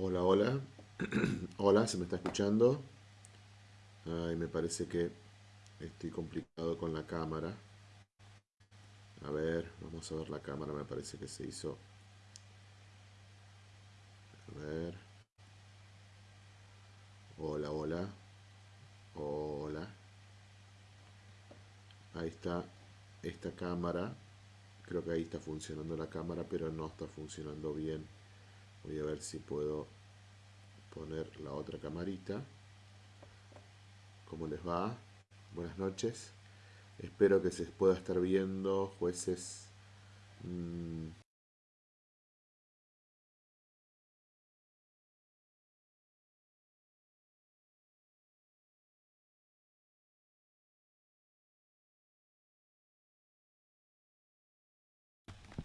Hola, hola. hola, ¿se me está escuchando? Ay, me parece que estoy complicado con la cámara. A ver, vamos a ver la cámara, me parece que se hizo. A ver. Hola, hola. Hola. Ahí está esta cámara. Creo que ahí está funcionando la cámara, pero no está funcionando bien. Voy a ver si puedo poner la otra camarita. ¿Cómo les va? Buenas noches. Espero que se pueda estar viendo, jueces. Mm.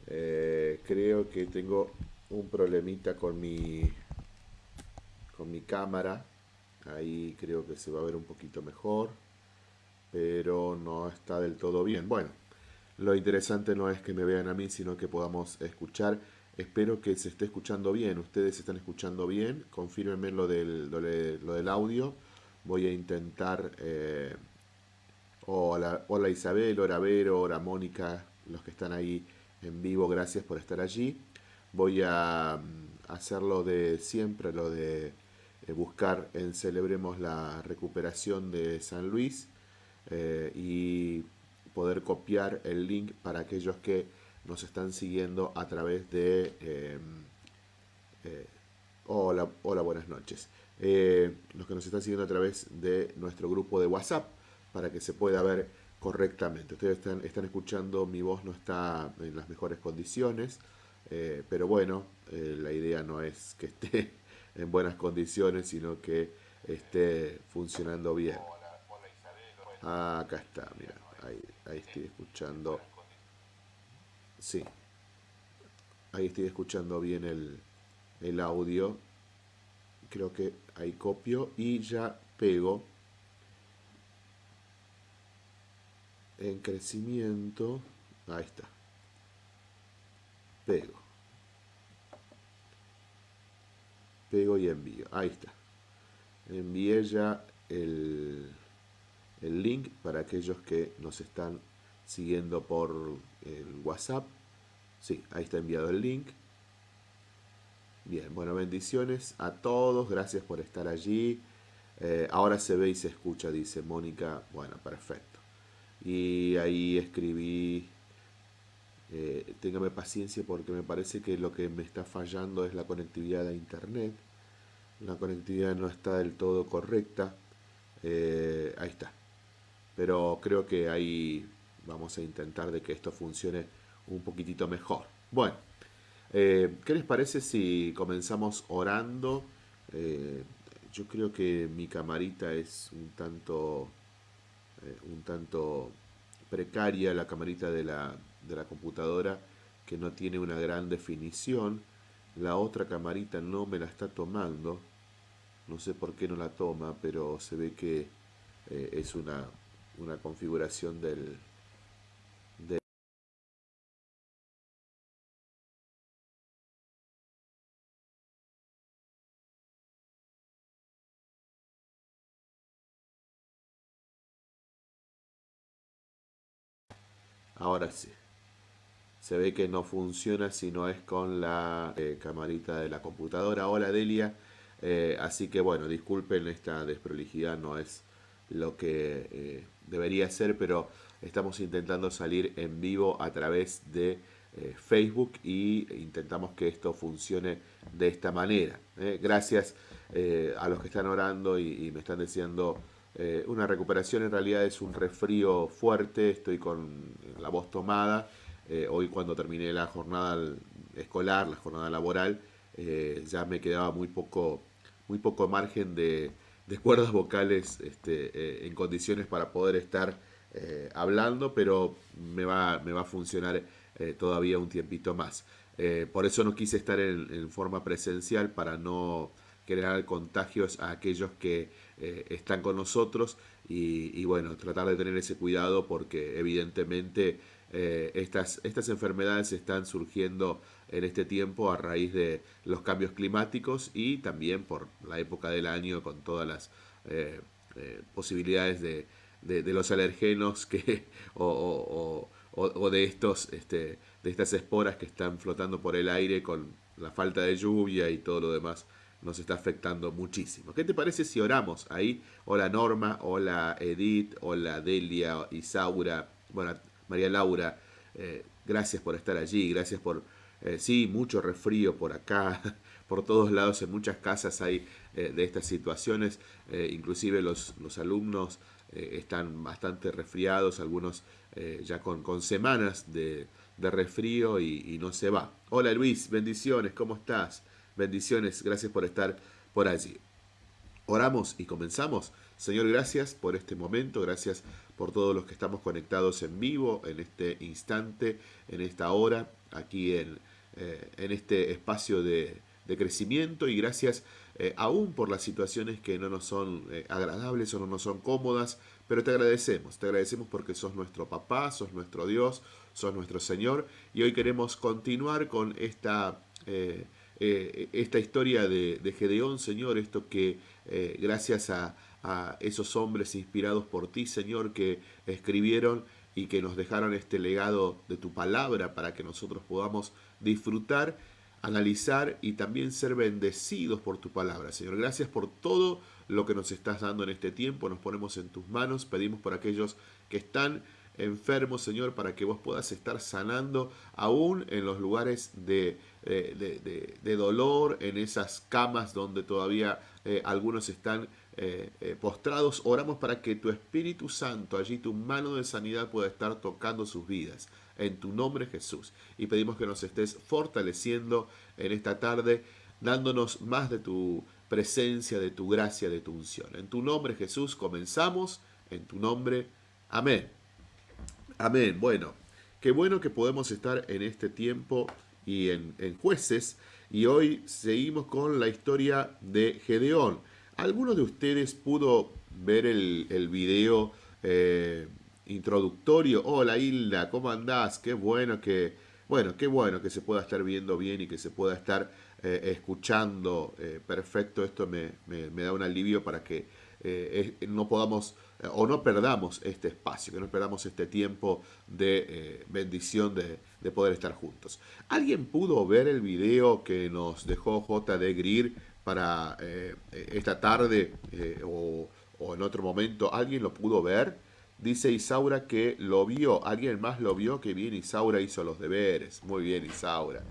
Eh, creo que tengo un problemita con mi con mi cámara. Ahí creo que se va a ver un poquito mejor pero no está del todo bien. Bueno lo interesante no es que me vean a mí sino que podamos escuchar. Espero que se esté escuchando bien. Ustedes están escuchando bien. Confírmenme lo del, lo, del audio. Voy a intentar eh, hola, hola Isabel, hola Vero, hola Mónica los que están ahí en vivo gracias por estar allí voy a mm, hacerlo de siempre, lo de eh, buscar en Celebremos la recuperación de San Luis eh, y poder copiar el link para aquellos que nos están siguiendo a través de... Em, eh, hola, hola, buenas noches. los que nos están siguiendo a través de nuestro grupo de WhatsApp para que se pueda ver correctamente. Ustedes están, están escuchando, mi voz no está en las mejores condiciones. Eh, pero bueno, eh, la idea no es que esté en buenas condiciones, sino que esté funcionando bien. Ah, acá está, mira, ahí, ahí estoy escuchando. Sí, ahí estoy escuchando bien el, el audio. Creo que ahí copio y ya pego en crecimiento. Ahí está pego. Pego y envío. Ahí está. Envié ya el, el link para aquellos que nos están siguiendo por el WhatsApp. Sí, ahí está enviado el link. Bien, bueno, bendiciones a todos. Gracias por estar allí. Eh, ahora se ve y se escucha, dice Mónica. Bueno, perfecto. Y ahí escribí eh, téngame paciencia porque me parece que lo que me está fallando es la conectividad a internet. La conectividad no está del todo correcta. Eh, ahí está. Pero creo que ahí vamos a intentar de que esto funcione un poquitito mejor. Bueno, eh, ¿qué les parece si comenzamos orando? yo creo que mi camarita es un tanto, un tanto precaria, la camarita de la, de la computadora que no tiene una gran definición. La otra camarita no me la está tomando. No sé por qué no la toma, pero se ve que eh, es una, una configuración del, Ahora sí se ve que no funciona si no es con la eh, camarita de la computadora. Hola Delia, eh, así que bueno, disculpen esta desprolijidad, no es lo que eh, debería ser, pero estamos intentando salir en vivo a través de Facebook y intentamos que esto funcione de esta manera. Gracias a los que están orando y, me están diciendo una recuperación, en realidad es un resfrío fuerte, estoy con la voz tomada eh, hoy cuando terminé la jornada escolar, la jornada laboral, eh, ya me quedaba muy poco, muy poco margen de, cuerdas vocales este, eh, en condiciones para poder estar hablando, pero me va, me va a funcionar todavía un tiempito más. por eso no quise estar en, forma presencial para no generar contagios a aquellos que están con nosotros y, y, bueno, tratar de tener ese cuidado porque evidentemente eh, estas, estas enfermedades están surgiendo en este tiempo a raíz de los cambios climáticos y también por la época del año con todas las eh, eh, posibilidades de, de, los alergenos que, o, o, de, estos, este, de estas esporas que están flotando por el aire con la falta de lluvia y todo lo demás nos está afectando muchísimo. ¿Qué te parece si oramos ahí? Hola Norma, hola Edith, hola Delia, Isaura, bueno, María Laura, eh, gracias por estar allí, gracias por, eh, sí, mucho refrío por acá, por todos lados, en muchas casas hay eh, de estas situaciones, inclusive los, los alumnos están bastante resfriados, algunos ya con, con, semanas de, de resfrío y, y, no se va. Hola Luis, bendiciones, ¿cómo estás? Bendiciones, gracias por estar por allí. Oramos y comenzamos. Señor, gracias por este momento, gracias por todos los que estamos conectados en vivo, en este instante, en esta hora, aquí en, eh, en este espacio de, crecimiento. Y gracias eh, aún por las situaciones que no nos son eh, agradables o no nos son cómodas, pero te agradecemos, te agradecemos porque sos nuestro papá, sos nuestro Dios, sos nuestro Señor. Y hoy queremos continuar con esta... esta historia de, de, Gedeón, Señor, esto que gracias a, a esos hombres inspirados por ti, Señor, que escribieron y que nos dejaron este legado de tu palabra para que nosotros podamos disfrutar, analizar y también ser bendecidos por tu palabra. Señor, gracias por todo lo que nos estás dando en este tiempo. Nos ponemos en tus manos, pedimos por aquellos que están enfermos, Señor, para que vos puedas estar sanando aún en los lugares de, de, dolor, en esas camas donde todavía eh, algunos están eh, eh, postrados, oramos para que tu Espíritu Santo, allí tu mano de sanidad pueda estar tocando sus vidas. En tu nombre Jesús. Y pedimos que nos estés fortaleciendo en esta tarde, dándonos más de tu presencia, de tu gracia, de tu unción. En tu nombre Jesús comenzamos. En tu nombre. Amén. Amén. Bueno, qué bueno que podemos estar en este tiempo y en, en jueces. Y hoy seguimos con la historia de Gedeón. ¿Alguno de ustedes pudo ver el, video eh, introductorio? Hola Hilda, ¿cómo andás? Qué bueno que, bueno, qué bueno que se pueda estar viendo bien y que se pueda estar eh, escuchando eh, perfecto. Esto me, da un alivio para que no podamos o no perdamos este espacio, que no perdamos este tiempo de bendición de, de, poder estar juntos. ¿Alguien pudo ver el video que nos dejó J.D. Greer para eh, esta tarde eh, o, en otro momento, ¿alguien lo pudo ver? Dice Isaura que lo vio, alguien más lo vio, que bien Isaura hizo los deberes, muy bien Isaura.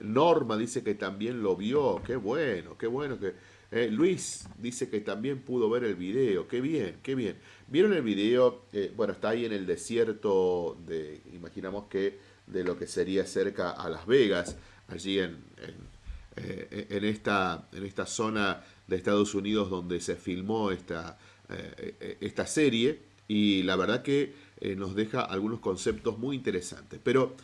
Norma dice que también lo vio, qué bueno, qué bueno que... Eh, Luis dice que también pudo ver el video, qué bien, qué bien. ¿Vieron el video? bueno, está ahí en el desierto de, imaginamos que de lo que sería cerca a Las Vegas, allí en eh, en, esta, en esta zona de Estados Unidos donde se filmó esta, eh, esta serie y la verdad que eh, nos deja algunos conceptos muy interesantes. Pero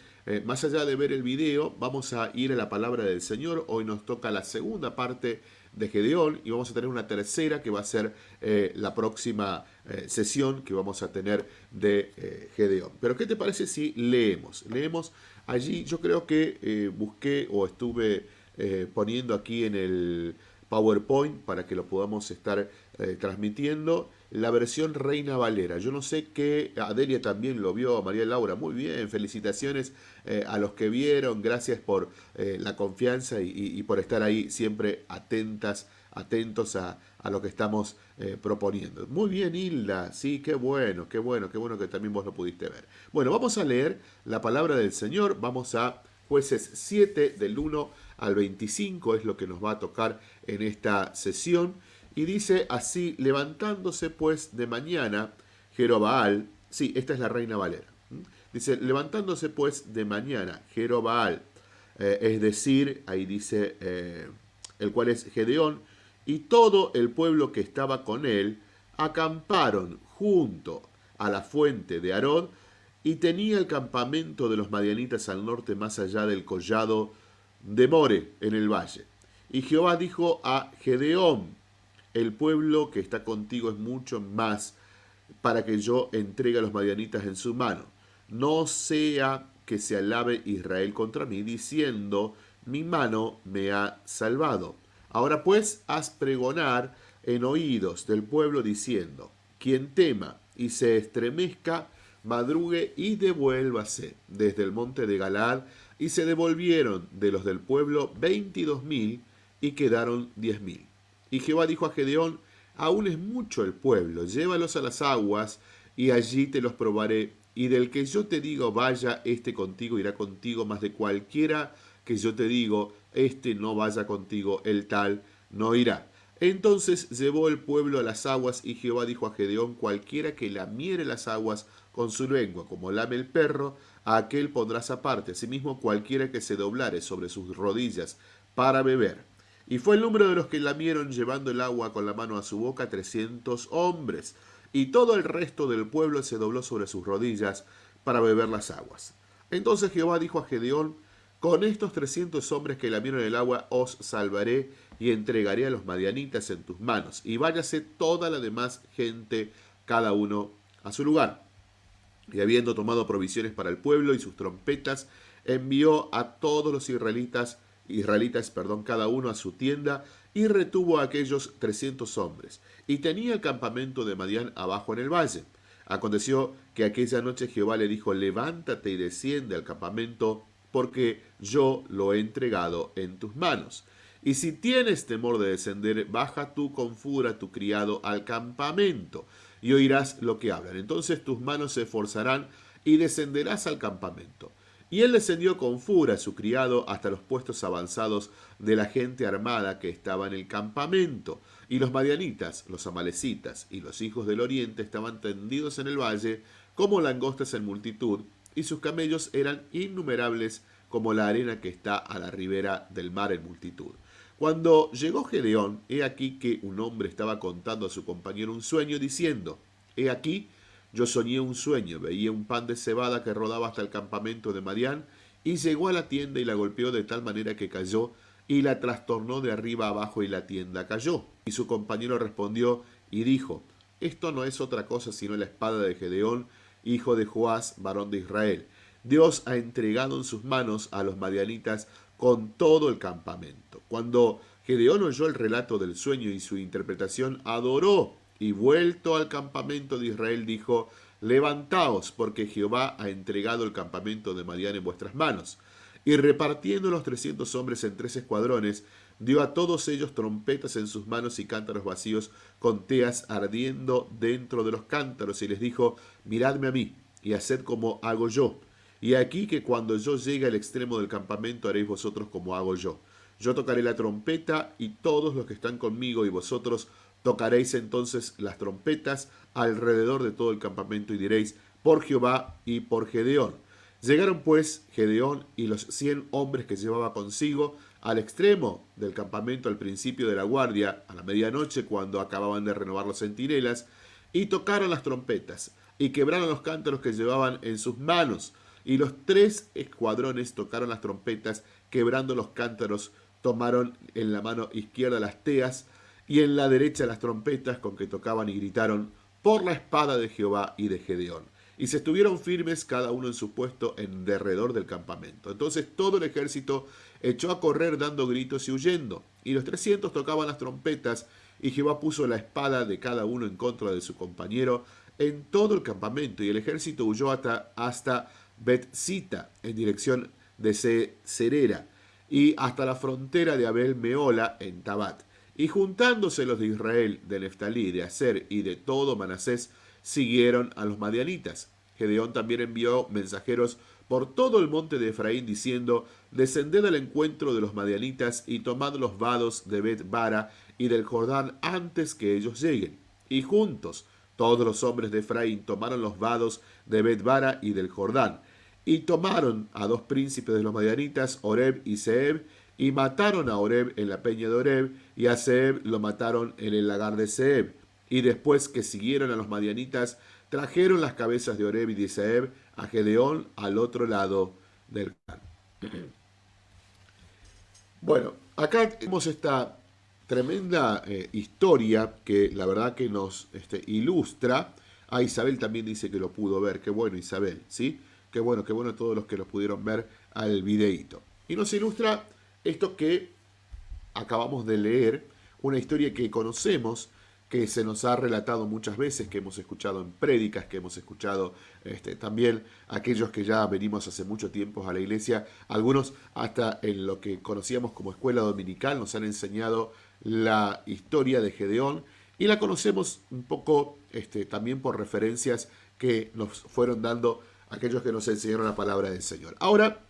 más allá de ver el video, vamos a ir a la palabra del Señor. Hoy nos toca la segunda parte de Gedeón y vamos a tener una tercera que va a ser la próxima sesión que vamos a tener de Gedeón. Pero ¿qué te parece si leemos? Leemos allí, yo creo que busqué o estuve eh, poniendo aquí en el PowerPoint para que lo podamos estar eh, transmitiendo. La versión Reina Valera. Yo no sé qué, Adelia también lo vio, María Laura, muy bien, felicitaciones eh, a los que vieron, gracias por la confianza y, por estar ahí siempre atentas, atentos a, a lo que estamos proponiendo. Muy bien, Hilda, sí, qué bueno, qué bueno, qué bueno que también vos lo pudiste ver. Bueno, vamos a leer la palabra del Señor, vamos a jueces 7 del 1 al 25 es lo que nos va a tocar en esta sesión. Y dice así, levantándose pues de mañana, Jerobaal, sí, esta es la reina Valera. Dice, levantándose pues de mañana, Jerobaal, eh, es decir, ahí dice, eh, el cual es Gedeón, y todo el pueblo que estaba con él, acamparon junto a la fuente de Arod, y tenía el campamento de los madianitas al norte más allá del collado demore en el valle. Y Jehová dijo a Gedeón, el pueblo que está contigo es mucho más para que yo entregue a los madianitas en su mano. no sea que se alabe Israel contra mí, diciendo, mi mano me ha salvado. Ahora pues, haz pregonar en oídos del pueblo diciendo, quien tema y se estremezca, madrugue y devuélvase desde el monte de Galad, y se devolvieron de los del pueblo veintidós mil, y quedaron diez mil. Y Jehová dijo a Gedeón, aún es mucho el pueblo, llévalos a las aguas, y allí te los probaré, y del que yo te digo, vaya, este contigo irá contigo, más de cualquiera que yo te digo, este no vaya contigo, el tal no irá. Entonces llevó el pueblo a las aguas y Jehová dijo a Gedeón, cualquiera que lamiere las aguas con su lengua, como lame el perro, a aquel pondrás aparte. Asimismo, cualquiera que se doblare sobre sus rodillas para beber. Y fue el número de los que lamieron llevando el agua con la mano a su boca trescientos hombres. Y todo el resto del pueblo se dobló sobre sus rodillas para beber las aguas. Entonces Jehová dijo a Gedeón, con estos trescientos hombres que lamieron el agua os salvaré y entregaré a los madianitas en tus manos, y váyase toda la demás gente, cada uno a su lugar. Y habiendo tomado provisiones para el pueblo y sus trompetas, envió a todos los israelitas, israelitas, perdón, cada uno a su tienda, y retuvo a aquellos trescientos hombres. Y tenía el campamento de Madián abajo en el valle. Aconteció que aquella noche Jehová le dijo, levántate y desciende al campamento, porque yo lo he entregado en tus manos. Y si tienes temor de descender, baja tú con fura tu criado al campamento, y oirás lo que hablan. Entonces tus manos se esforzarán y descenderás al campamento. Y él descendió con fura su criado hasta los puestos avanzados de la gente armada que estaba en el campamento. Y los madianitas, los amalecitas y los hijos del oriente estaban tendidos en el valle como langostas en multitud, y sus camellos eran innumerables como la arena que está a la ribera del mar en multitud. Cuando llegó Gedeón, he aquí que un hombre estaba contando a su compañero un sueño, diciendo, He aquí, yo soñé un sueño, veía un pan de cebada que rodaba hasta el campamento de Marián, y llegó a la tienda y la golpeó de tal manera que cayó, y la trastornó de arriba abajo y la tienda cayó. Y su compañero respondió y dijo, Esto no es otra cosa sino la espada de Gedeón, hijo de Joás, varón de Israel. Dios ha entregado en sus manos a los madianitas con todo el campamento. Cuando Gedeón oyó el relato del sueño y su interpretación, adoró y vuelto al campamento de Israel dijo, Levantaos, porque Jehová ha entregado el campamento de Madián en vuestras manos. Y repartiendo los trescientos hombres en tres escuadrones, dio a todos ellos trompetas en sus manos y cántaros vacíos con teas ardiendo dentro de los cántaros, y les dijo, Miradme a mí, y haced como hago yo y aquí que cuando yo llegue al extremo del campamento haréis vosotros como hago yo. Yo tocaré la trompeta y todos los que están conmigo y vosotros tocaréis entonces las trompetas alrededor de todo el campamento y diréis, por Jehová y por Gedeón. Llegaron pues Gedeón y los cien hombres que llevaba consigo al extremo del campamento al principio de la guardia, a la medianoche, cuando acababan de renovar los centinelas, y tocaron las trompetas, y quebraron los cántaros que llevaban en sus manos, y los tres escuadrones tocaron las trompetas, quebrando los cántaros, tomaron en la mano izquierda las teas y en la derecha las trompetas con que tocaban y gritaron, por la espada de Jehová y de Gedeón. Y se estuvieron firmes cada uno en su puesto en derredor del campamento. Entonces todo el ejército echó a correr dando gritos y huyendo. Y los trescientos tocaban las trompetas, y Jehová puso la espada de cada uno en contra de su compañero en todo el campamento, y el ejército huyó hasta, hasta Betzita en dirección de Cerera y hasta la frontera de Abel Meola en Tabat. Y juntándose los de Israel, de Neftalí, de Aser y de todo Manasés, siguieron a los madianitas. Gedeón también envió mensajeros por todo el monte de Efraín diciendo, descended al encuentro de los madianitas y tomad los vados de Bet Bara y del Jordán antes que ellos lleguen. Y juntos todos los hombres de Efraín tomaron los vados de Bet Bara y del Jordán y tomaron a dos príncipes de los madianitas, Oreb y Seb, y mataron a Oreb en la peña de Oreb, y a Seb lo mataron en el lagar de Seb. Y después que siguieron a los madianitas, trajeron las cabezas de Oreb y de Seb a Gedeón al otro lado del can. Bueno, acá tenemos esta tremenda eh, historia que la verdad que nos este, ilustra. A Isabel también dice que lo pudo ver, qué bueno Isabel, ¿sí? Qué bueno, qué bueno todos los que los pudieron ver al videíto. Y nos ilustra esto que acabamos de leer, una historia que conocemos, que se nos ha relatado muchas veces, que hemos escuchado en prédicas, que hemos escuchado este, también aquellos que ya venimos hace mucho tiempo a la iglesia, algunos hasta en lo que conocíamos como escuela dominical nos han enseñado la historia de Gedeón y la conocemos un poco este, también por referencias que nos fueron dando aquellos que nos enseñaron la palabra del Señor. Ahora,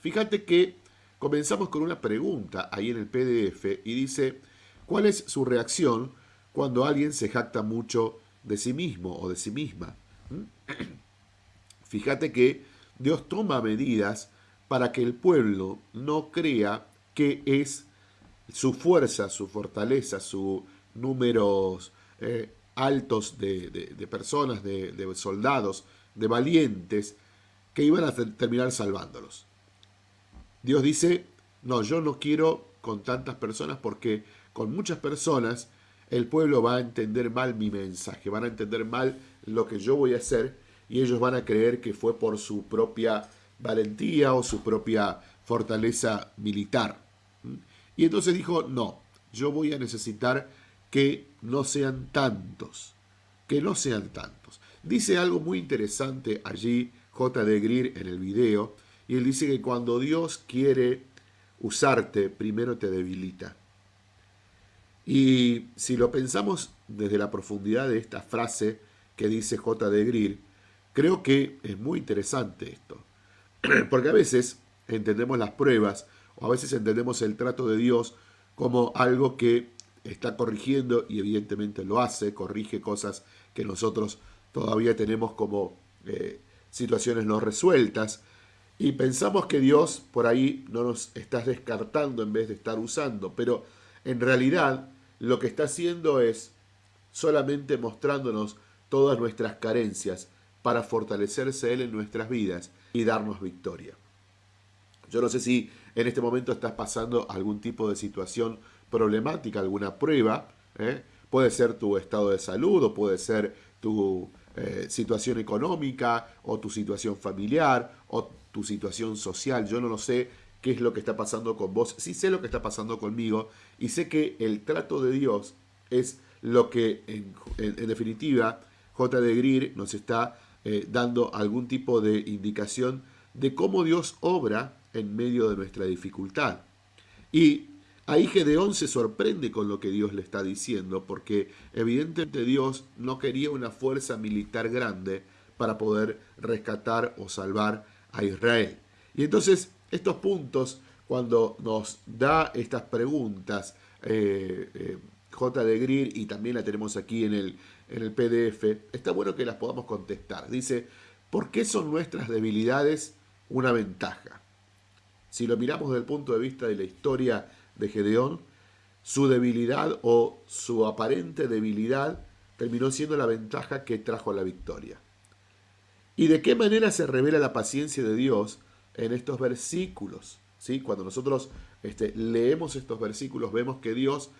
fíjate que comenzamos con una pregunta ahí en el PDF y dice, ¿cuál es su reacción cuando alguien se jacta mucho de sí mismo o de sí misma. ¿Mm? Fíjate que Dios toma medidas para que el pueblo no crea que es su fuerza, su fortaleza, sus números eh, altos de, personas, de, de, soldados, de valientes, que iban a terminar salvándolos. Dios dice, no, yo no quiero con tantas personas porque con muchas personas el pueblo va a entender mal mi mensaje, van a entender mal lo que yo voy a hacer y ellos van a creer que fue por su propia valentía o su propia fortaleza militar. Y entonces dijo, no, yo voy a necesitar que no sean tantos, que no sean tantos. Dice algo muy interesante allí J. de Greer en el video, y él dice que cuando Dios quiere usarte, primero te debilita. Y si lo pensamos desde la profundidad de esta frase que dice J. de Greer, creo que es muy interesante esto. Porque a veces entendemos las pruebas o a veces entendemos el trato de Dios como algo que está corrigiendo y evidentemente lo hace, corrige cosas que nosotros todavía tenemos como eh, situaciones no resueltas y pensamos que Dios por ahí no nos está descartando en vez de estar usando, pero en realidad lo que está haciendo es solamente mostrándonos todas nuestras carencias para fortalecerse Él en nuestras vidas y darnos victoria. Yo no sé si en este momento estás pasando algún tipo de situación problemática, alguna prueba. ¿eh? Puede ser tu estado de salud o puede ser tu eh, situación económica o tu situación familiar o tu situación social. Yo no lo sé qué es lo que está pasando con vos, sí sé lo que está pasando conmigo y sé que el trato de Dios es lo que en, definitiva J. de Greer nos está eh, dando algún tipo de indicación de cómo Dios obra en medio de nuestra dificultad. Y ahí Gedeón se sorprende con lo que Dios le está diciendo, porque evidentemente Dios no quería una fuerza militar grande para poder rescatar o salvar a Israel. Y entonces estos puntos, cuando nos da estas preguntas, eh, eh, J. de Greer, y también la tenemos aquí en el, en el PDF, está bueno que las podamos contestar. Dice, ¿por qué son nuestras debilidades una ventaja? Si lo miramos desde el punto de vista de la historia de Gedeón, su debilidad o su aparente debilidad terminó siendo la ventaja que trajo la victoria. ¿Y de qué manera se revela la paciencia de Dios en estos versículos. ¿sí? Cuando nosotros este, leemos estos versículos vemos que Dios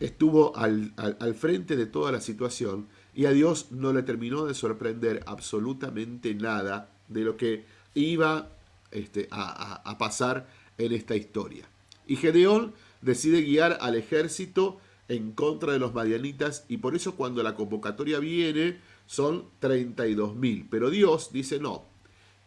estuvo al, frente de toda la situación y a Dios no le terminó de sorprender absolutamente nada de lo que iba este, a, a pasar en esta historia. Y Gedeón decide guiar al ejército en contra de los madianitas y por eso cuando la convocatoria viene son 32.000. Pero Dios dice no,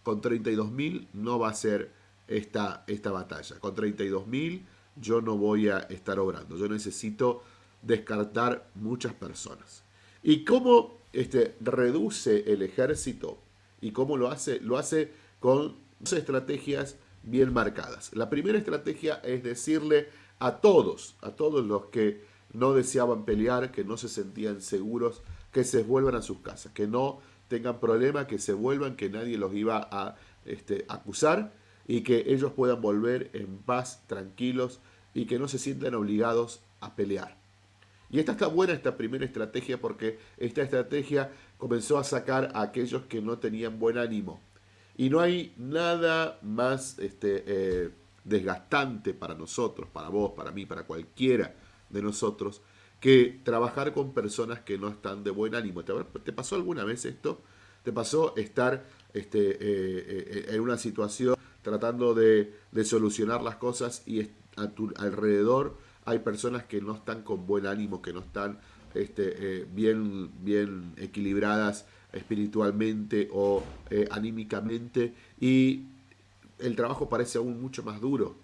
con 32.000 no va a ser esta, esta batalla. Con 32.000 yo no voy a estar obrando. Yo necesito descartar muchas personas. ¿Y cómo este, reduce el ejército? ¿Y cómo lo hace? Lo hace con dos estrategias bien marcadas. La primera estrategia es decirle a todos, a todos los que no deseaban pelear, que no se sentían seguros, que se vuelvan a sus casas, que no tengan problemas, que se vuelvan, que nadie los iba a este, acusar y que ellos puedan volver en paz, tranquilos y que no se sientan obligados a pelear. Y esta está buena, esta primera estrategia, porque esta estrategia comenzó a sacar a aquellos que no tenían buen ánimo. Y no hay nada más este, eh, desgastante para nosotros, para vos, para mí, para cualquiera de nosotros, que trabajar con personas que no están de buen ánimo. ¿Te, pasó alguna vez esto? ¿Te pasó estar este, en una situación tratando de, solucionar las cosas y a tu alrededor hay personas que no están con buen ánimo, que no están este, bien, bien equilibradas espiritualmente o anímicamente y el trabajo parece aún mucho más duro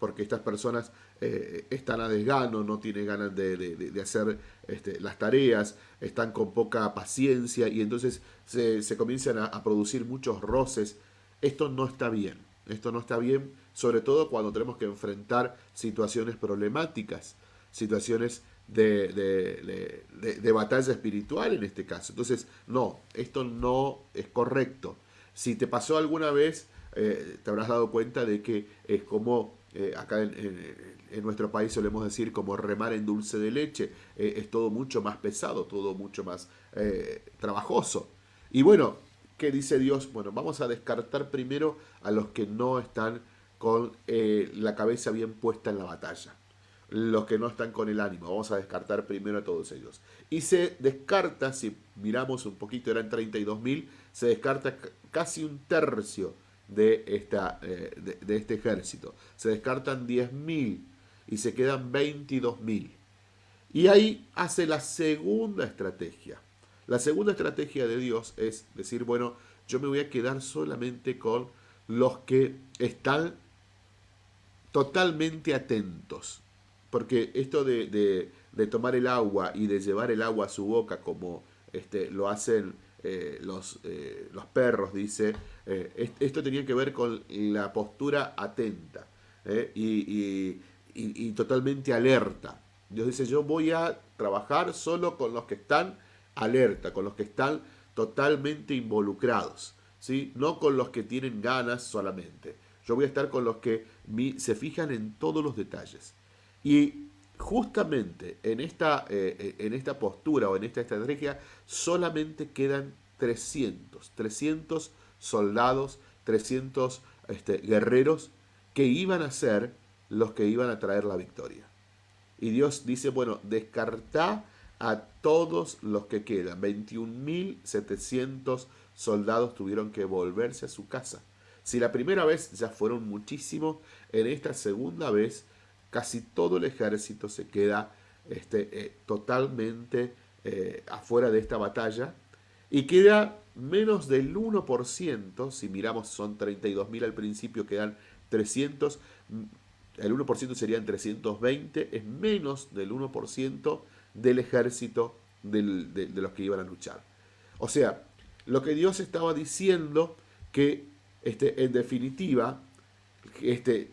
porque estas personas eh, están a desgano, no tienen ganas de, hacer este, las tareas, están con poca paciencia y entonces se, comienzan a, producir muchos roces. Esto no está bien, esto no está bien, sobre todo cuando tenemos que enfrentar situaciones problemáticas, situaciones de, batalla espiritual en este caso. Entonces, no, esto no es correcto. Si te pasó alguna vez, eh, te habrás dado cuenta de que es como eh, acá en, nuestro país solemos decir como remar en dulce de leche, eh, es todo mucho más pesado, todo mucho más trabajoso. Y bueno, ¿qué dice Dios? Bueno, vamos a descartar primero a los que no están con la cabeza bien puesta en la batalla, los que no están con el ánimo, vamos a descartar primero a todos ellos. Y se descarta, si miramos un poquito, eran 32.000, se descarta casi un tercio de, esta, eh, de, este ejército. Se descartan 10.000 y se quedan 22.000. Y ahí hace la segunda estrategia. La segunda estrategia de Dios es decir, bueno, yo me voy a quedar solamente con los que están totalmente atentos. Porque esto de, de tomar el agua y de llevar el agua a su boca como este, lo hacen eh, los, eh, los, perros, dice, eh, esto tenía que ver con la postura atenta y, totalmente alerta. Dios dice, yo voy a trabajar solo con los que están alerta, con los que están totalmente involucrados, ¿sí? no con los que tienen ganas solamente. Yo voy a estar con los que se fijan en todos los detalles. Y justamente en esta, eh, eh, en esta postura o en esta estrategia solamente quedan 300, 300 soldados, 300 este, guerreros que iban a ser los que iban a traer la victoria. Y Dios dice, bueno, descarta a todos los que quedan. 21.700 soldados tuvieron que volverse a su casa. Si la primera vez ya fueron muchísimos, en esta segunda vez casi todo el ejército se queda este, eh, totalmente eh, afuera de esta batalla y queda menos del 1%, si miramos son 32.000 al principio, quedan 300, mm, el 1% serían 320, es menos del 1% del ejército de, los que iban a luchar. O sea, lo que Dios estaba diciendo que este, en definitiva este,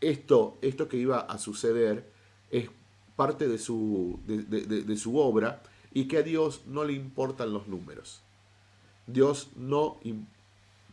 esto, esto que iba a suceder es parte de su, de, su obra y que a Dios no le importan los números. Dios no,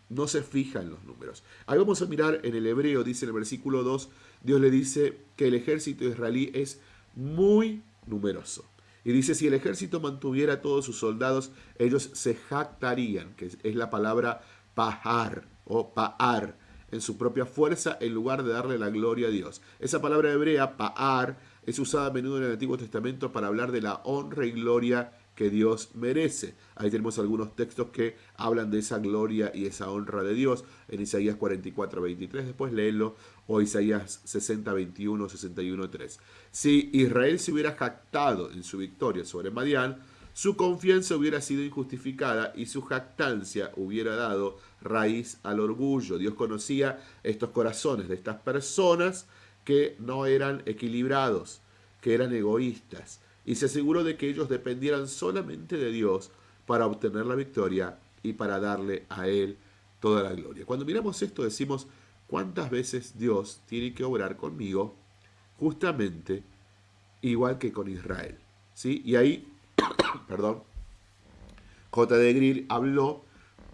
no se fija en los números. Ahí vamos a mirar en el hebreo, dice en el versículo 2, Dios le dice que el ejército israelí es muy numeroso. Y dice, si el ejército mantuviera a todos sus soldados, ellos se jactarían, que es la palabra pahar o paar, en su propia fuerza en lugar de darle la gloria a Dios. Esa palabra hebrea, pa'ar, es usada a menudo en el Antiguo Testamento para hablar de la honra y gloria que Dios merece. Ahí tenemos algunos textos que hablan de esa gloria y esa honra de Dios en Isaías 44, 23, después léelo, o Isaías 60, 21, 61, 3. Si Israel se hubiera jactado en su victoria sobre Madián, su confianza hubiera sido injustificada y su jactancia hubiera dado raíz al orgullo. Dios conocía estos corazones de estas personas que no eran equilibrados, que eran egoístas, y se aseguró de que ellos dependieran solamente de Dios para obtener la victoria y para darle a Él toda la gloria. Cuando miramos esto decimos, ¿cuántas veces Dios tiene que obrar conmigo? Justamente igual que con Israel. ¿sí? Y ahí, perdón, J. de Grill habló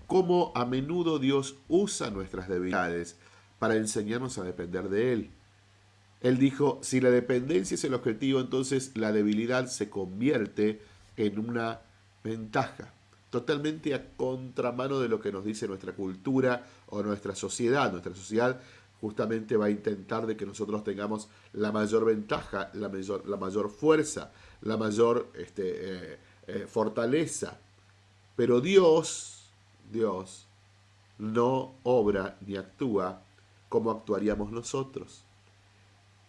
cómo a menudo Dios usa nuestras debilidades para enseñarnos a depender de Él. Él dijo, si la dependencia es el objetivo, entonces la debilidad se convierte en una ventaja, totalmente a contramano de lo que nos dice nuestra cultura o nuestra sociedad. Nuestra sociedad justamente va a intentar de que nosotros tengamos la mayor ventaja, la mayor, la mayor fuerza, la mayor este, eh, eh, fortaleza. Pero Dios Dios no obra ni actúa como actuaríamos nosotros.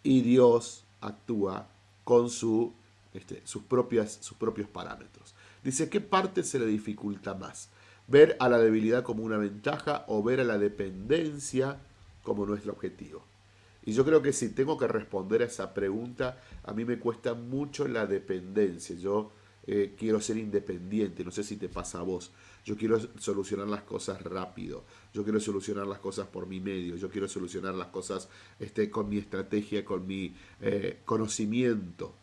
Y Dios actúa con su, este, sus, propias, sus propios parámetros. Dice, ¿qué parte se le dificulta más? ¿Ver a la debilidad como una ventaja o ver a la dependencia como nuestro objetivo? Y yo creo que si tengo que responder a esa pregunta, a mí me cuesta mucho la dependencia. Yo eh, quiero ser independiente, no sé si te pasa a vos. Yo quiero solucionar las cosas rápido, yo quiero solucionar las cosas por mi medio, yo quiero solucionar las cosas este, con mi estrategia, con mi eh, conocimiento.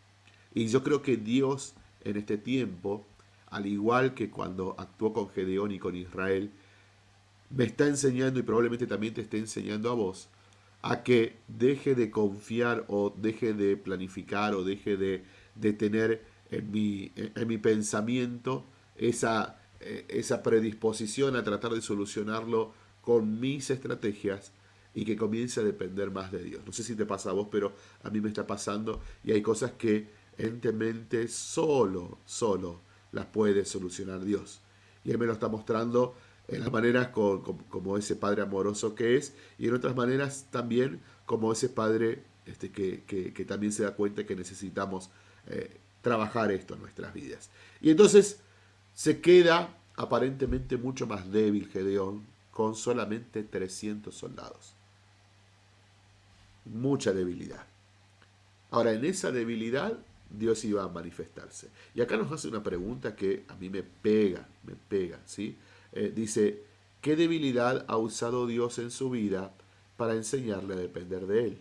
Y yo creo que Dios en este tiempo, al igual que cuando actuó con Gedeón y con Israel, me está enseñando y probablemente también te esté enseñando a vos a que deje de confiar o deje de planificar o deje de, tener en mi, en mi pensamiento esa, eh, esa predisposición a tratar de solucionarlo con mis estrategias y que comience a depender más de Dios. No sé si te pasa a vos, pero a mí me está pasando y hay cosas que entemente solo, solo las puede solucionar Dios. Y Él me lo está mostrando en las maneras como ese Padre amoroso que es y en otras maneras también como ese Padre este, que, también se da cuenta que necesitamos eh, trabajar esto en nuestras vidas. Y entonces se queda aparentemente mucho más débil Gedeón con solamente 300 soldados. Mucha debilidad. Ahora, en esa debilidad Dios iba a manifestarse. Y acá nos hace una pregunta que a mí me pega, me pega, ¿sí? Eh, dice, ¿qué debilidad ha usado Dios en su vida para enseñarle a depender de Él?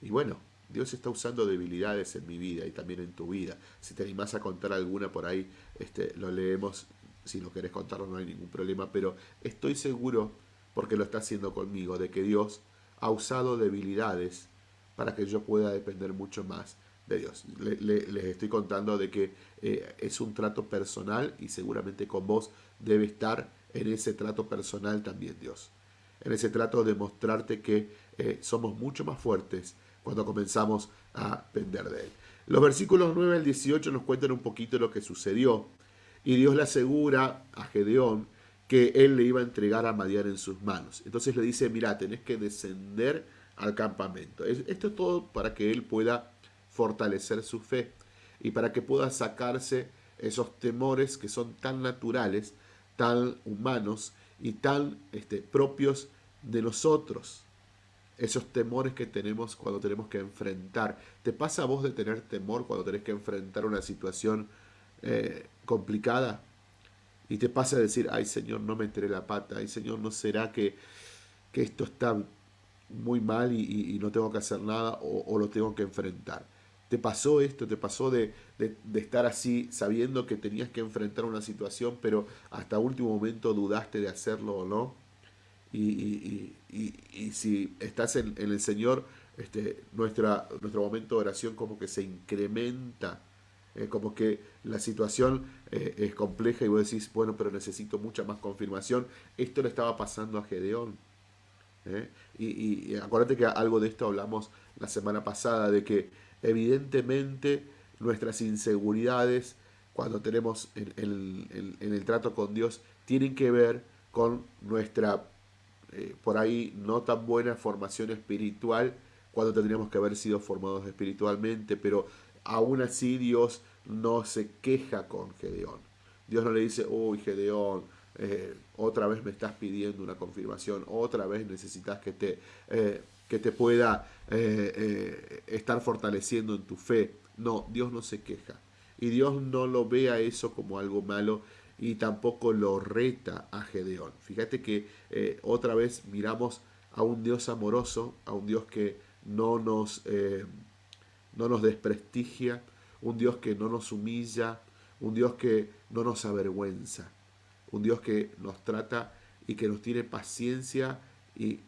Y bueno, Dios está usando debilidades en mi vida y también en tu vida. Si te animás a contar alguna por ahí, este, lo leemos. Si no querés contarlo no hay ningún problema, pero estoy seguro, porque lo está haciendo conmigo, de que Dios ha usado debilidades para que yo pueda depender mucho más de Dios. les estoy contando de que eh, es un trato personal y seguramente con vos debe estar en ese trato personal también Dios. En ese trato de mostrarte que eh, somos mucho más fuertes cuando comenzamos a depender de Él. Los versículos 9 al 18 nos cuentan un poquito lo que sucedió. Y Dios le asegura a Gedeón que Él le iba a entregar a Madián en sus manos. Entonces le dice, mira, tenés que descender al campamento. Esto es todo para que Él pueda fortalecer su fe y para que pueda sacarse esos temores que son tan naturales, tan humanos y tan este, propios de nosotros. Esos temores que tenemos cuando tenemos que enfrentar. ¿Te pasa a vos de tener temor cuando tenés que enfrentar una situación eh, complicada? Y te pasa a decir, ay Señor, no me enteré la pata, ay Señor, ¿no será que, que esto está muy mal y, no tengo que hacer nada o lo tengo que enfrentar? Te pasó esto, te pasó de, estar así sabiendo que tenías que enfrentar una situación, pero hasta último momento dudaste de hacerlo o no. Y, si estás en, el Señor, este, nuestra, nuestro momento de oración como que se incrementa, eh, como que la situación eh, es compleja y vos decís, bueno, pero necesito mucha más confirmación. Esto le estaba pasando a Gedeón. ¿eh? Y, y acuérdate que algo de esto hablamos la semana pasada, de que Evidentemente, nuestras inseguridades cuando tenemos en, el trato con Dios tienen que ver con nuestra, eh, por ahí, no tan buena formación espiritual cuando tendríamos que haber sido formados espiritualmente, pero aún así Dios no se queja con Gedeón. Dios no le dice, uy, Gedeón, eh, otra vez me estás pidiendo una confirmación, otra vez necesitas que te, eh, que te pueda eh, eh, estar fortaleciendo en tu fe. No, Dios no se queja. Y Dios no lo ve a eso como algo malo y tampoco lo reta a Gedeón. Fíjate que eh, otra vez miramos a un Dios amoroso, a un Dios que no nos, no nos desprestigia, un Dios que no nos humilla, un Dios que no nos avergüenza, un Dios que nos trata y que nos tiene paciencia y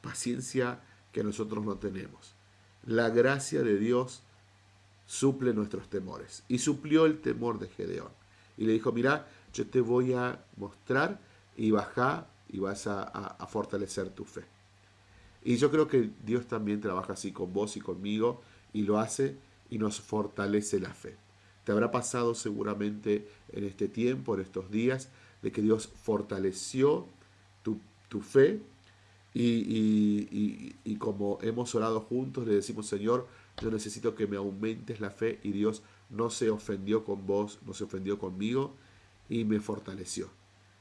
paciencia que nosotros no tenemos. La gracia de Dios suple nuestros temores. Y suplió el temor de Gedeón. Y le dijo, mira, yo te voy a mostrar y baja y vas a, fortalecer tu fe. Y yo creo que Dios también trabaja así con vos y conmigo y lo hace y nos fortalece la fe. Te habrá pasado seguramente en este tiempo, en estos días, de que Dios fortaleció tu, fe y, y, como hemos orado juntos, le decimos, Señor, yo necesito que me aumentes la fe y Dios no se ofendió con vos, no se ofendió conmigo y me fortaleció.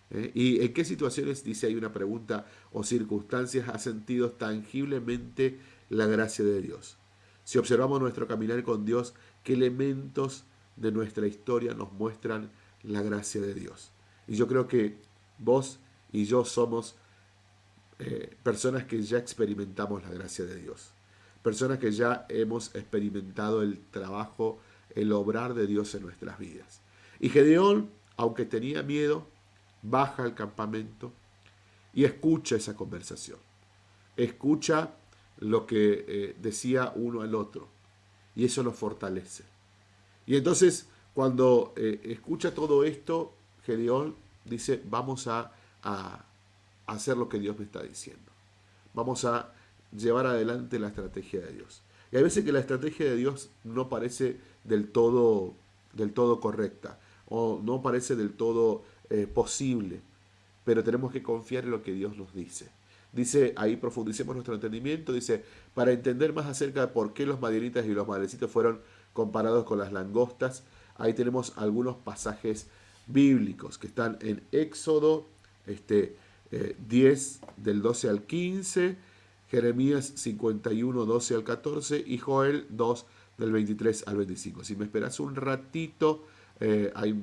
¿eh? ¿Y en qué situaciones, dice hay una pregunta, o circunstancias has sentido tangiblemente la gracia de Dios? Si observamos nuestro caminar con Dios, ¿qué elementos de nuestra historia nos muestran la gracia de Dios? Y yo creo que vos y yo somos eh, personas que ya experimentamos la gracia de Dios. Personas que ya hemos experimentado el trabajo, el obrar de Dios en nuestras vidas. Y Gedeón, aunque tenía miedo, baja al campamento y escucha esa conversación. Escucha lo que eh, decía uno al otro. Y eso lo fortalece. Y entonces, cuando eh, escucha todo esto, Gedeón dice, vamos a, a, hacer lo que Dios me está diciendo. Vamos a llevar adelante la estrategia de Dios. Y hay veces que la estrategia de Dios no parece del todo, del todo correcta o no parece del todo eh, posible, pero tenemos que confiar en lo que Dios nos dice. Dice, ahí profundicemos nuestro entendimiento, dice, para entender más acerca de por qué los madianitas y los madrecitos fueron comparados con las langostas, ahí tenemos algunos pasajes bíblicos que están en Éxodo este, 10 eh, del 12 al 15, Jeremías 51, 12 al 14 y Joel 2 del 23 al 25. Si me esperas un ratito, eh, hay,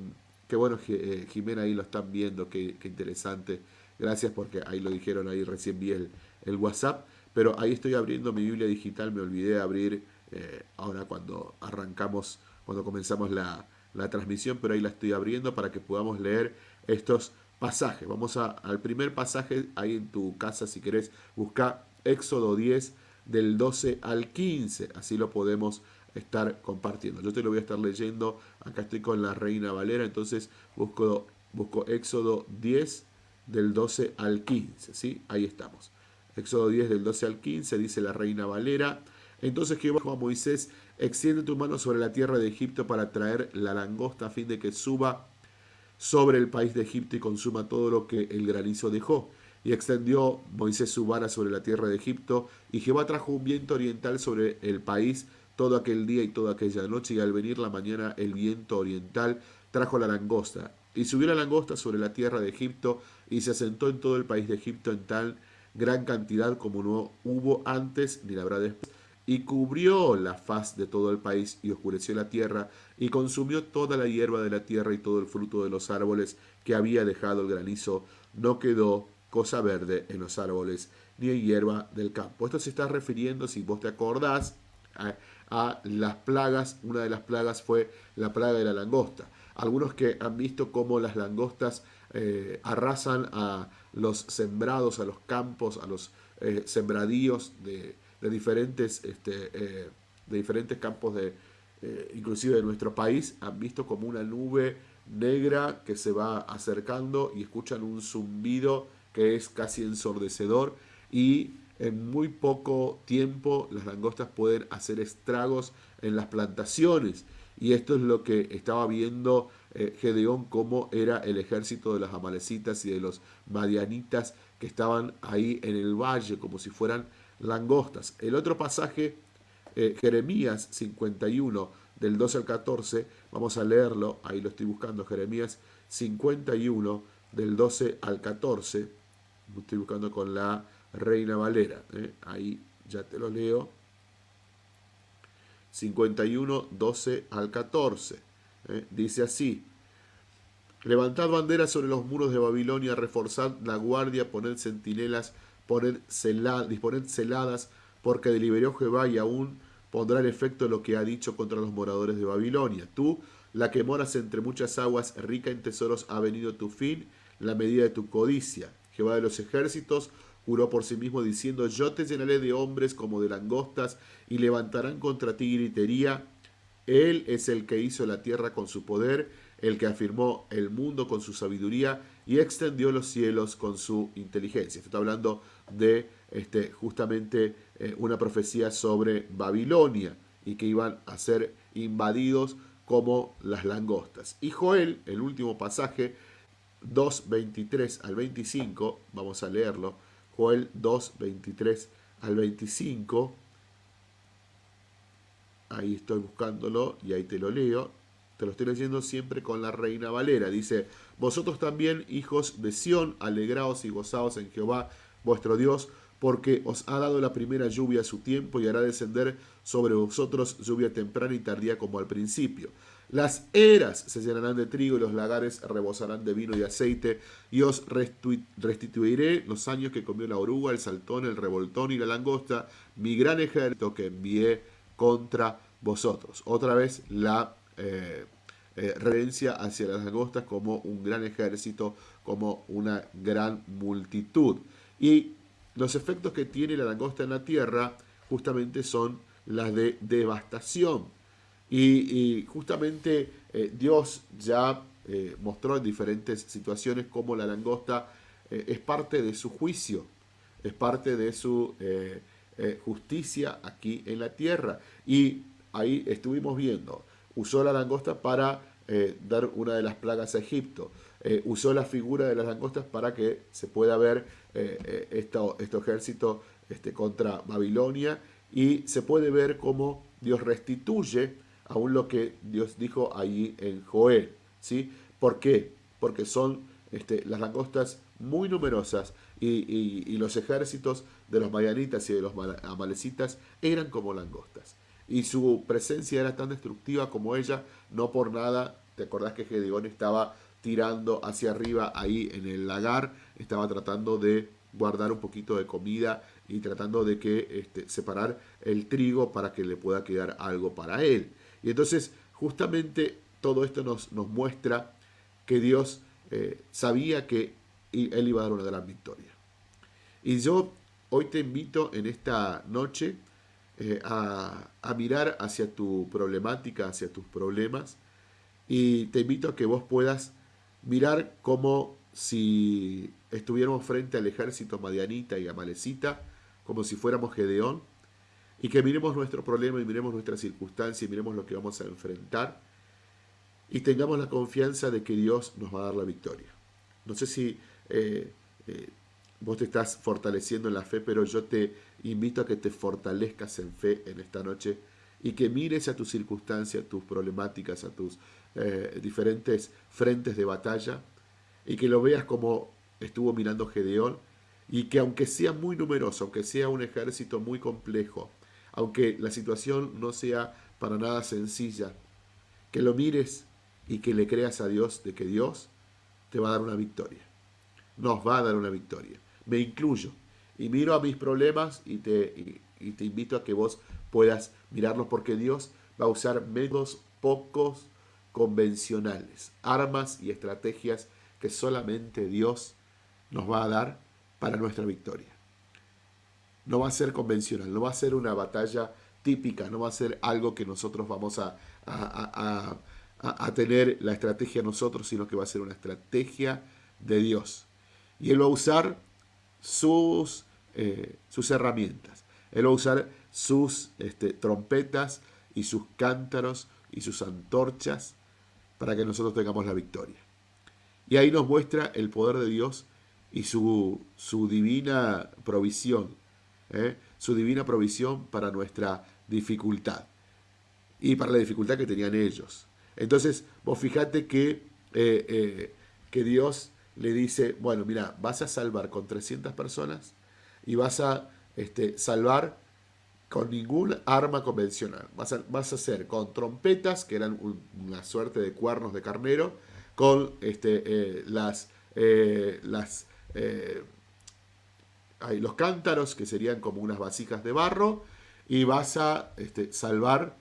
qué bueno, eh, Jimena ahí lo están viendo, qué, interesante. Gracias porque ahí lo dijeron, ahí recién vi el, el, WhatsApp. Pero ahí estoy abriendo mi Biblia digital, me olvidé de abrir eh, ahora cuando arrancamos, cuando comenzamos la, la transmisión, pero ahí la estoy abriendo para que podamos leer estos pasajes. Vamos al primer pasaje ahí en tu casa, si querés, busca Éxodo 10 del 12 al 15, así lo podemos estar compartiendo. Yo te lo voy a estar leyendo, acá estoy con la Reina Valera, entonces busco, busco Éxodo 10 del 12 al 15, ¿sí? Ahí estamos. Éxodo 10 del 12 al 15 dice la Reina Valera. Entonces Jehová dijo a Moisés, extiende tu mano sobre la tierra de Egipto para traer la langosta a fin de que suba sobre el país de Egipto y consuma todo lo que el granizo dejó. Y extendió Moisés su vara sobre la tierra de Egipto, y Jehová trajo un viento oriental sobre el país todo aquel día y toda aquella noche, y al venir la mañana el viento oriental trajo la langosta. Y subió la langosta sobre la tierra de Egipto, y se asentó en todo el país de Egipto en tal gran cantidad como no hubo antes ni la habrá después. Y cubrió la faz de todo el país, y oscureció la tierra, y consumió toda la hierba de la tierra y todo el fruto de los árboles que había dejado el granizo. No quedó cosa verde en los árboles, ni en hierba del campo. Esto se está refiriendo, si vos te acordás, a las plagas. Una de las plagas fue la plaga de la langosta. Algunos que han visto cómo las langostas eh, arrasan a los sembrados, a los campos, a los eh, sembradíos de, diferentes, este, eh, de diferentes campos de, inclusive de nuestro país, han visto como una nube negra que se va acercando y escuchan un zumbido que es casi ensordecedor y en muy poco tiempo las langostas pueden hacer estragos en las plantaciones. Y esto es lo que estaba viendo eh, Gedeón, cómo era el ejército de las amalecitas y de los madianitas que estaban ahí en el valle, como si fueran langostas. El otro pasaje, eh, Jeremías 51, del 12 al 14, vamos a leerlo, ahí lo estoy buscando, Jeremías 51, del 12 al 14, lo estoy buscando con la Reina Valera. ¿eh? Ahí ya te lo leo. 51, 12 al 14. ¿eh? Dice así. Levantad banderas sobre los muros de Babilonia, reforzad la guardia, poned centinelas, poned disponed celadas, porque deliberó Jehová y aún pondrá en efecto lo que ha dicho contra los moradores de Babilonia. Tú, la que moras entre muchas aguas, rica en tesoros, ha venido tu fin, la medida de tu codicia. Jehová de los ejércitos Juró por sí mismo diciendo, yo te llenaré de hombres como de langostas y levantarán contra ti gritería. Él es el que hizo la tierra con su poder, el que afirmó el mundo con su sabiduría y extendió los cielos con su inteligencia. Esto está hablando de este, justamente eh, una profecía sobre Babilonia y que iban a ser invadidos como las langostas. Y Joel, el último pasaje, 2, 23 al 25, vamos a leerlo, Joel 2, 23 al 25, ahí estoy buscándolo y ahí te lo leo, te lo estoy leyendo siempre con la Reina Valera, dice, vosotros también, hijos de Sión, alegraos y gozaos en Jehová, vuestro Dios, porque os ha dado la primera lluvia a su tiempo y hará descender sobre vosotros lluvia temprana y tardía como al principio. Las eras se llenarán de trigo y los lagares rebosarán de vino y aceite, y os restituiré los años que comió la oruga, el saltón, el revoltón y la langosta, mi gran ejército que envié contra vosotros. Otra vez la eh, eh, reverencia hacia las langostas como un gran ejército, como una gran multitud. Y los efectos que tiene la langosta en la tierra justamente son las de devastación. Y, justamente eh, Dios ya eh, mostró en diferentes situaciones cómo la langosta es parte de su juicio, es parte de su justicia aquí en la tierra. Y ahí estuvimos viendo, usó la langosta para dar una de las plagas a Egipto, usó la figura de las langostas para que se pueda ver este ejército este, contra Babilonia y se puede ver cómo Dios restituye aún lo que Dios dijo ahí en Joel. ¿sí? ¿Por qué? Porque son este, las langostas muy numerosas y, los ejércitos de los mayanitas y de los amalecitas eran como langostas. Y su presencia era tan destructiva como ella, no por nada, te acordás que Gedeón estaba tirando hacia arriba ahí en el lagar, estaba tratando de guardar un poquito de comida y tratando de que este, separar el trigo para que le pueda quedar algo para él. Y entonces justamente todo esto nos, nos muestra que Dios eh, sabía que Él iba a dar una gran victoria. Y yo hoy te invito en esta noche eh, a, mirar hacia tu problemática, hacia tus problemas, y te invito a que vos puedas mirar como si estuviéramos frente al ejército madianita y amalecita, como si fuéramos Gedeón, y que miremos nuestro problema y miremos nuestra circunstancia y miremos lo que vamos a enfrentar y tengamos la confianza de que Dios nos va a dar la victoria. No sé si eh, eh, vos te estás fortaleciendo en la fe, pero yo te invito a que te fortalezcas en fe en esta noche y que mires a tus circunstancias, a tus problemáticas, a tus eh, diferentes frentes de batalla y que lo veas como estuvo mirando Gedeón y que aunque sea muy numeroso, aunque sea un ejército muy complejo, aunque la situación no sea para nada sencilla, que lo mires y que le creas a Dios de que Dios te va a dar una victoria. Nos va a dar una victoria. Me incluyo y miro a mis problemas y te, y, te invito a que vos puedas mirarlos porque Dios va a usar métodos pocos convencionales, armas y estrategias que solamente Dios nos va a dar para nuestra victoria. No va a ser convencional, no va a ser una batalla típica, no va a ser algo que nosotros vamos a, a, tener la estrategia nosotros, sino que va a ser una estrategia de Dios. Y Él va a usar sus, eh, sus herramientas. Él va a usar sus este, trompetas y sus cántaros y sus antorchas para que nosotros tengamos la victoria. Y ahí nos muestra el poder de Dios y su, su divina provisión, ¿eh? su divina provisión para nuestra dificultad y para la dificultad que tenían ellos. Entonces, vos fijate que, eh, que Dios le dice, bueno, mira, vas a salvar con 300 personas y vas a este, salvar con ningún arma convencional. Vas a, vas a hacer con trompetas, que eran una suerte de cuernos de carnero, con este, las, las eh, hay los cántaros, que serían como unas vasijas de barro, y vas a este, salvar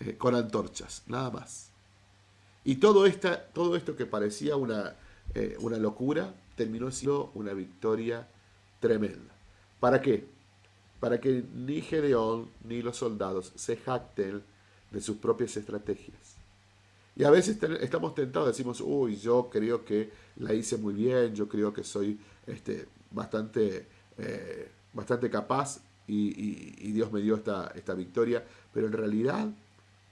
eh, con antorchas, nada más. Y todo, esta, todo esto que parecía una, eh, una locura, terminó siendo una victoria tremenda. ¿Para qué? Para que ni Gedeón ni los soldados se jacten de sus propias estrategias. Y a veces estamos tentados, decimos, uy, yo creo que la hice muy bien, yo creo que soy este, bastante, eh, bastante capaz y, Dios me dio esta, esta victoria, pero en realidad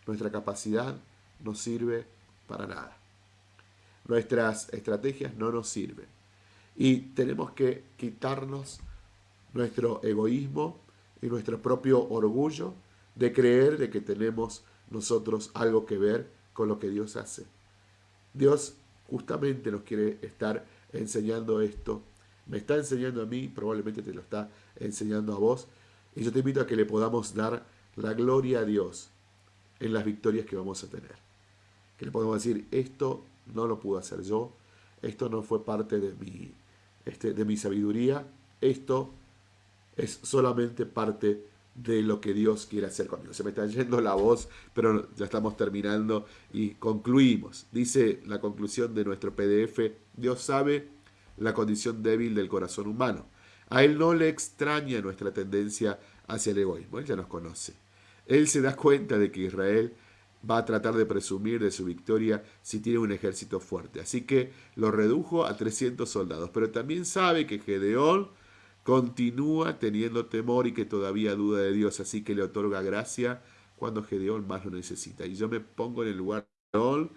nuestra capacidad no sirve para nada. Nuestras estrategias no nos sirven. Y tenemos que quitarnos nuestro egoísmo y nuestro propio orgullo de creer de que tenemos nosotros algo que ver con lo que Dios hace. Dios justamente nos quiere estar enseñando esto. Me está enseñando a mí, probablemente te lo está enseñando a vos. Y yo te invito a que le podamos dar la gloria a Dios en las victorias que vamos a tener. Que le podamos decir, esto no lo pude hacer yo, esto no fue parte de mi, este, de mi sabiduría, esto es solamente parte de lo que Dios quiere hacer conmigo. Se me está yendo la voz, pero ya estamos terminando y concluimos. Dice la conclusión de nuestro PDF, Dios sabe la condición débil del corazón humano. A Él no le extraña nuestra tendencia hacia el egoísmo, Él ya nos conoce. Él se da cuenta de que Israel va a tratar de presumir de su victoria si tiene un ejército fuerte. Así que lo redujo a 300 soldados, pero también sabe que Gedeón continúa teniendo temor y que todavía duda de Dios, así que le otorga gracia cuando Gedeón más lo necesita. Y yo me pongo en el lugar de Gedeón,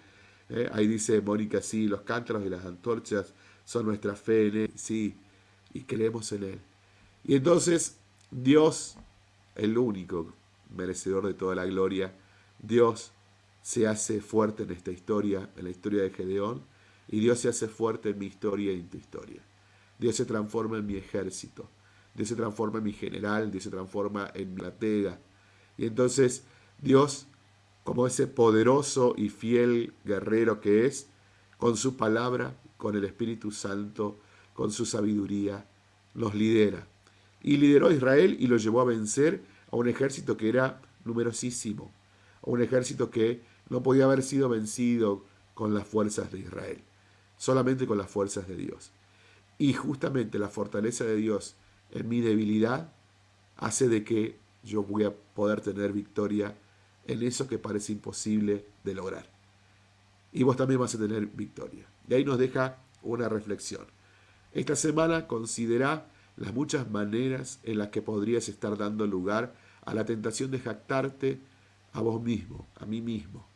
¿eh? ahí dice Mónica, sí, los cántaros y las antorchas son nuestra fe en él, sí, y creemos en él. Y entonces Dios, el único merecedor de toda la gloria, Dios se hace fuerte en esta historia, en la historia de Gedeón, y Dios se hace fuerte en mi historia y en tu historia. Dios se transforma en mi ejército, Dios se transforma en mi general, Dios se transforma en mi latega. Y entonces Dios, como ese poderoso y fiel guerrero que es, con su palabra, con el Espíritu Santo, con su sabiduría, nos lidera. Y lideró a Israel y lo llevó a vencer a un ejército que era numerosísimo, a un ejército que no podía haber sido vencido con las fuerzas de Israel, solamente con las fuerzas de Dios. Y justamente la fortaleza de Dios en mi debilidad hace de que yo voy a poder tener victoria en eso que parece imposible de lograr. Y vos también vas a tener victoria. Y ahí nos deja una reflexión. Esta semana considera las muchas maneras en las que podrías estar dando lugar a la tentación de jactarte a vos mismo, a mí mismo.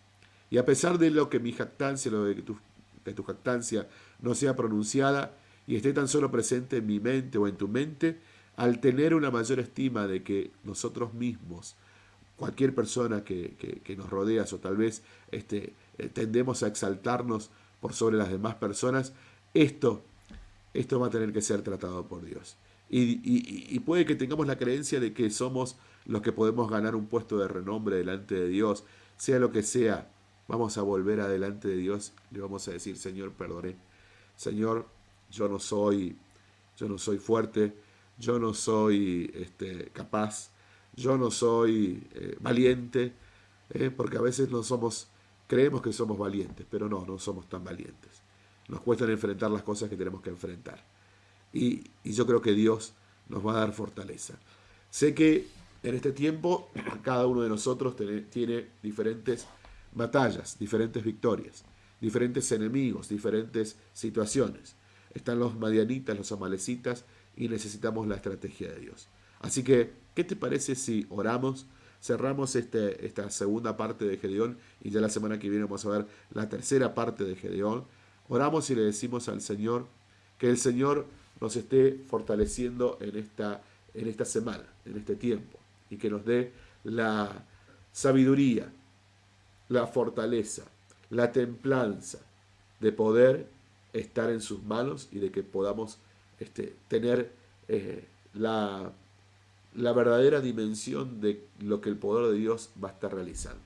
Y a pesar de lo que mi jactancia, lo de que tu, que tu jactancia no sea pronunciada, y esté tan solo presente en mi mente o en tu mente, al tener una mayor estima de que nosotros mismos, cualquier persona que, nos rodea o tal vez este, eh, tendemos a exaltarnos por sobre las demás personas, esto, esto va a tener que ser tratado por Dios. Y, y, puede que tengamos la creencia de que somos los que podemos ganar un puesto de renombre delante de Dios, sea lo que sea, vamos a volver adelante de Dios, le vamos a decir, Señor, perdone, Señor, yo no soy, yo no soy fuerte, yo no soy este, capaz, yo no soy eh, valiente, eh, porque a veces no somos, creemos que somos valientes, pero no, no somos tan valientes. Nos cuesta enfrentar las cosas que tenemos que enfrentar. Y, yo creo que Dios nos va a dar fortaleza. Sé que en este tiempo cada uno de nosotros tiene diferentes batallas, diferentes victorias, diferentes enemigos, diferentes situaciones están los madianitas, los amalecitas, y necesitamos la estrategia de Dios. Así que, ¿qué te parece si oramos, cerramos este, esta segunda parte de Gedeón y ya la semana que viene vamos a ver la tercera parte de Gedeón? Oramos y le decimos al Señor que el Señor nos esté fortaleciendo en esta, en esta semana, en este tiempo, y que nos dé la sabiduría, la fortaleza, la templanza de poder estar en sus manos y de que podamos este, tener eh, la, la verdadera dimensión de lo que el poder de Dios va a estar realizando.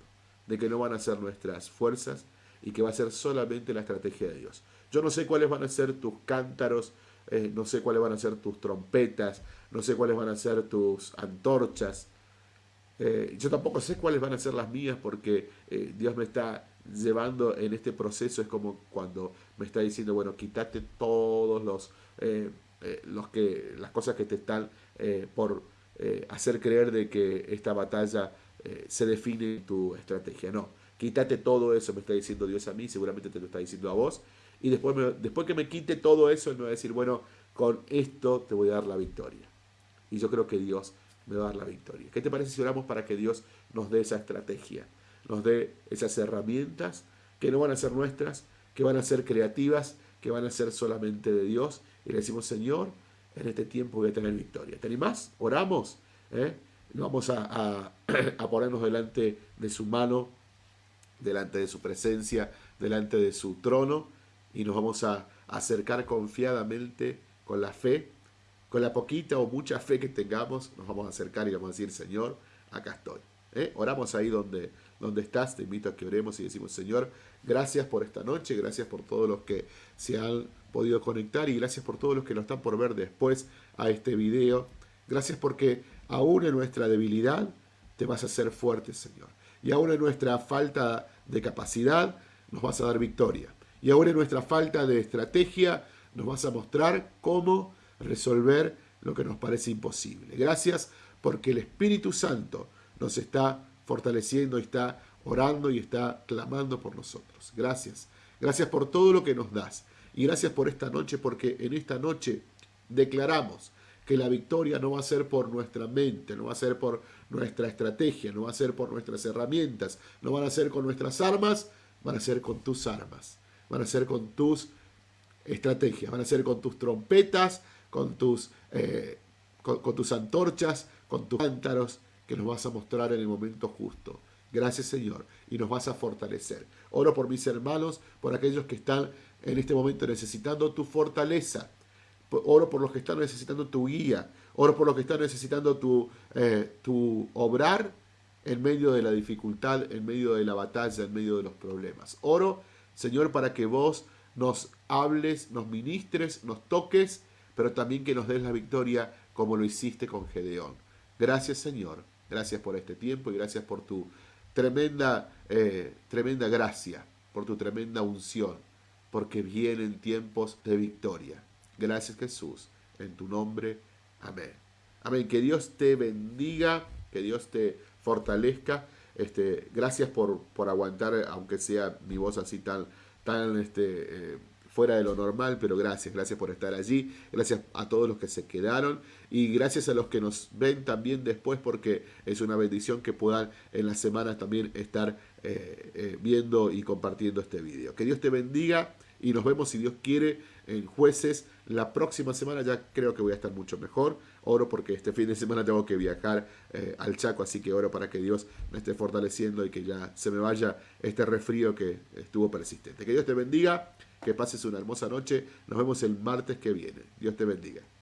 De que no van a ser nuestras fuerzas y que va a ser solamente la estrategia de Dios. Yo no sé cuáles van a ser tus cántaros, eh, no sé cuáles van a ser tus trompetas, no sé cuáles van a ser tus antorchas. Eh, yo tampoco sé cuáles van a ser las mías porque Dios me está llevando en este proceso es como cuando me está diciendo, bueno, quítate todos los, eh, eh, los que, las cosas que te están eh, por hacer creer de que esta batalla se define en tu estrategia. No, quítate todo eso, me está diciendo Dios a mí, seguramente te lo está diciendo a vos. Y después, después que me quite todo eso, Él me va a decir, bueno, con esto te voy a dar la victoria. Y yo creo que Dios me va a dar la victoria. ¿Qué te parece si oramos para que Dios nos dé esa estrategia? nos dé esas herramientas que no van a ser nuestras, que van a ser creativas, que van a ser solamente de Dios. Y le decimos, Señor, en este tiempo voy a tener victoria. ¿Te animás? Oramos. ¿eh? Vamos a, a, ponernos delante de su mano, delante de su presencia, delante de su trono y nos vamos a acercar confiadamente con la fe, con la poquita o mucha fe que tengamos, nos vamos a acercar y vamos a decir, Señor, acá estoy. ¿Eh? Oramos ahí donde, donde estás, te invito a que oremos y decimos, Señor, gracias por esta noche, gracias por todos los que se han podido conectar y gracias por todos los que lo están por ver después a este video. Gracias porque aún en nuestra debilidad te vas a hacer fuerte, Señor. Y aún en nuestra falta de capacidad nos vas a dar victoria. Y aún en nuestra falta de estrategia nos vas a mostrar cómo resolver lo que nos parece imposible. Gracias porque el Espíritu Santo nos está fortaleciendo, está orando y está clamando por nosotros. Gracias. Gracias por todo lo que nos das. Y gracias por esta noche, porque en esta noche declaramos que la victoria no va a ser por nuestra mente, no va a ser por nuestra estrategia, no va a ser por nuestras herramientas, no van a ser con nuestras armas, van a ser con tus armas, van a ser con tus estrategias, van a ser con tus trompetas, con tus, eh, con, tus antorchas, con tus cántaros, que nos vas a mostrar en el momento justo. Gracias Señor, y nos vas a fortalecer. Oro por mis hermanos, por aquellos que están en este momento necesitando tu fortaleza. Oro por los que están necesitando tu guía. Oro por los que están necesitando tu, eh, tu obrar en medio de la dificultad, en medio de la batalla, en medio de los problemas. Oro, Señor, para que vos nos hables, nos ministres, nos toques, pero también que nos des la victoria como lo hiciste con Gedeón. Gracias, Señor. Gracias por este tiempo y gracias por tu tremenda, eh, tremenda gracia, por tu tremenda unción, porque vienen tiempos de victoria. Gracias, Jesús. En tu nombre. Amén. Amén. Que Dios te bendiga, que Dios te fortalezca. Este, gracias por, por aguantar, aunque sea mi voz así tan, tan este, eh, fuera de lo normal, pero gracias, gracias por estar allí, gracias a todos los que se quedaron y gracias a los que nos ven también después porque es una bendición que puedan en las semanas también estar eh, eh, viendo y compartiendo este video. Que Dios te bendiga y nos vemos si Dios quiere en jueces. La próxima semana ya creo que voy a estar mucho mejor. Oro porque este fin de semana tengo que viajar eh, al Chaco, así que oro para que Dios me esté fortaleciendo y que ya se me vaya este resfrío que estuvo persistente. Que Dios te bendiga, que pases una hermosa noche. Nos vemos el martes que viene. Dios te bendiga.